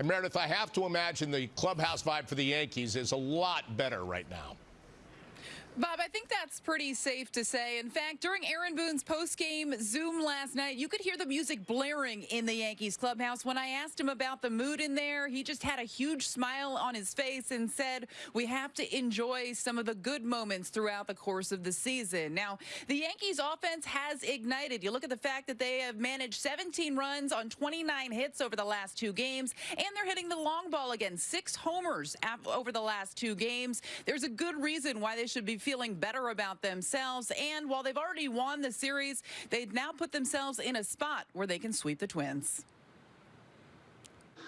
And Meredith, I have to imagine the clubhouse vibe for the Yankees is a lot better right now. Bob, I think that's pretty safe to say. In fact, during Aaron Boone's post-game Zoom last night, you could hear the music blaring in the Yankees clubhouse. When I asked him about the mood in there, he just had a huge smile on his face and said, we have to enjoy some of the good moments throughout the course of the season. Now, the Yankees offense has ignited. You look at the fact that they have managed 17 runs on 29 hits over the last two games, and they're hitting the long ball again, six homers over the last two games. There's a good reason why they should be feeling better about themselves. And while they've already won the series, they've now put themselves in a spot where they can sweep the Twins.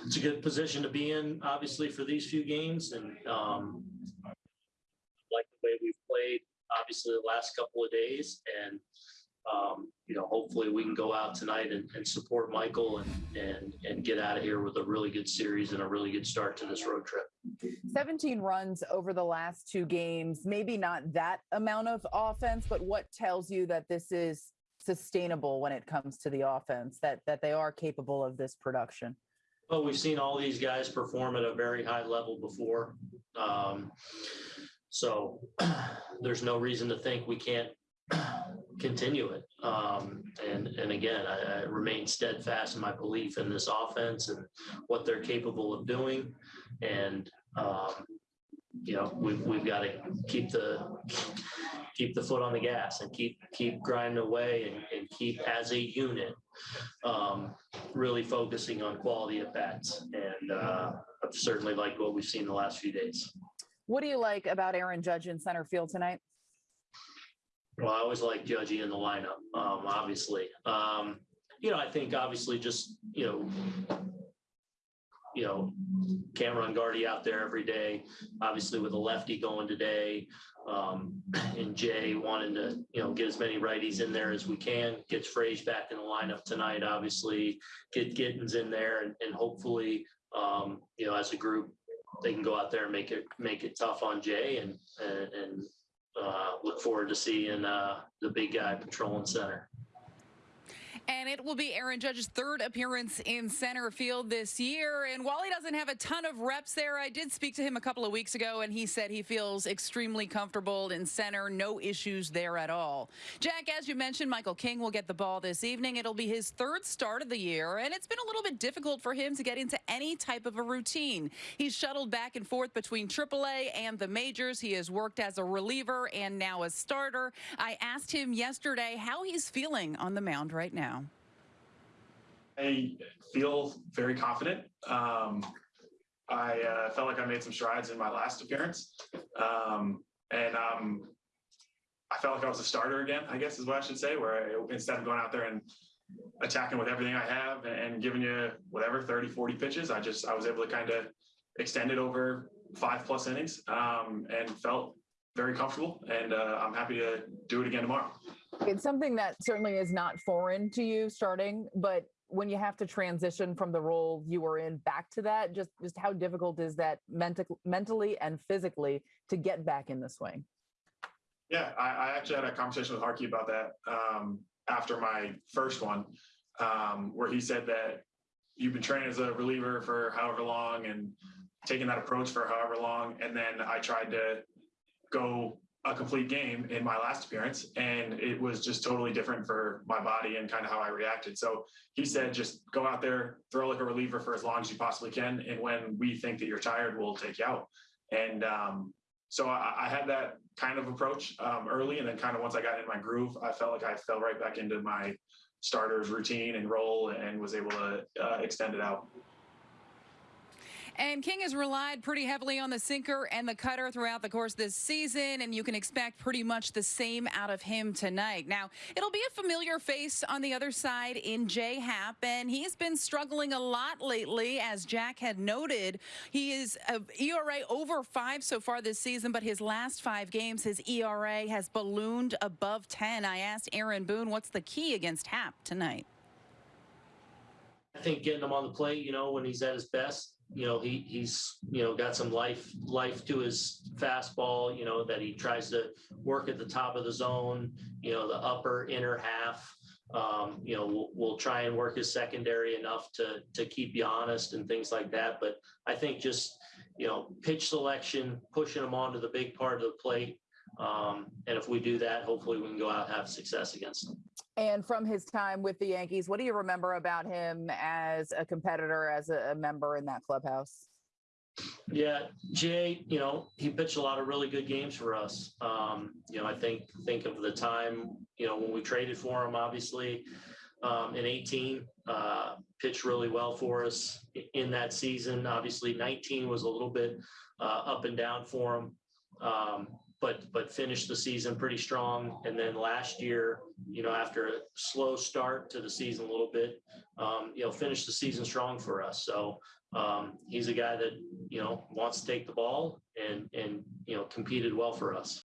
It's a good position to be in, obviously, for these few games. And um, like the way we've played, obviously, the last couple of days. And um, you know, hopefully we can go out tonight and, and support Michael and, and, and get out of here with a really good series and a really good start to this road trip. 17 runs over the last two games, maybe not that amount of offense, but what tells you that this is sustainable when it comes to the offense, that, that they are capable of this production? Well, we've seen all these guys perform at a very high level before. Um, so there's no reason to think we can't continue it. Um, and and again, I, I, remain steadfast in my belief in this offense and what they're capable of doing. And um, you know, we've we've got to keep the keep the foot on the gas and keep keep grinding away and, and keep as a unit um, really focusing on quality at bats. And uh, I've certainly liked what we've seen the last few days. What do you like about Aaron Judge in center field tonight? Well, I always like Judgy in the lineup, um, obviously. Um, you know, I think obviously just, you know, you know, can't run Gardy out there every day. Obviously, with a lefty going today, um, and Jay wanting to, you know, get as many righties in there as we can. Gets Frage back in the lineup tonight. Obviously, get Gittens in there, and, and hopefully, um, you know, as a group, they can go out there and make it make it tough on Jay and and, and uh, look forward to seeing uh, the big guy patrolling center. And it will be Aaron Judge's third appearance in center field this year. And while he doesn't have a ton of reps there, I did speak to him a couple of weeks ago, and he said he feels extremely comfortable in center. No issues there at all. Jack, as you mentioned, Michael King will get the ball this evening. It'll be his third start of the year, and it's been a little bit difficult for him to get into any type of a routine. He's shuttled back and forth between AAA and the majors. He has worked as a reliever and now a starter. I asked him yesterday how he's feeling on the mound right now. I feel very confident. Um, I uh, felt like I made some strides in my last appearance. Um, and um, I felt like I was a starter again, I guess is what I should say, where I, instead of going out there and attacking with everything I have and giving you whatever 30, 40 pitches, I just, I was able to kind of extend it over five plus innings um, and felt very comfortable. And uh, I'm happy to do it again tomorrow. It's something that certainly is not foreign to you starting, but when you have to transition from the role you were in back to that, just just how difficult is that mental, mentally and physically to get back in the swing? Yeah, I, I actually had a conversation with Harkey about that um, after my first one, um, where he said that you've been training as a reliever for however long and taking that approach for however long, and then I tried to go a complete game in my last appearance and it was just totally different for my body and kind of how I reacted. So he said, just go out there, throw like a reliever for as long as you possibly can. And when we think that you're tired, we'll take you out. And um, so I, I, had that kind of approach um, early. And then kind of once I got in my groove, I felt like I fell right back into my starter's routine and role and was able to uh, extend it out. And King has relied pretty heavily on the sinker and the cutter throughout the course this season, and you can expect pretty much the same out of him tonight. Now, it'll be a familiar face on the other side in Jay Happ, and he's been struggling a lot lately, as Jack had noted. He is ERA over five so far this season, but his last five games, his ERA has ballooned above 10. I asked Aaron Boone, what's the key against Happ tonight? I think getting him on the plate, you know, when he's at his best, you know, he he's you know got some life life to his fastball. You know that he tries to work at the top of the zone. You know, the upper inner half. Um, you know, we'll, we'll try and work his secondary enough to, to keep you honest and things like that. But I think just, you know, pitch selection, pushing him onto the big part of the plate. Um, and if we do that, hopefully we can go out and have success against them. And from his time with the Yankees, what do you remember about him as a competitor, as a, a member in that clubhouse? Yeah, Jay, you know, he pitched a lot of really good games for us. Um, you know, I think think of the time, you know, when we traded for him, obviously, um, in 18, uh, pitched really well for us in that season. Obviously, 19 was a little bit uh, up and down for him. Um, but but finished the season pretty strong. And then last year, you know, after a slow start to the season a little bit, um, you know, finished the season strong for us. So um, he's a guy that you know wants to take the ball and and you know competed well for us.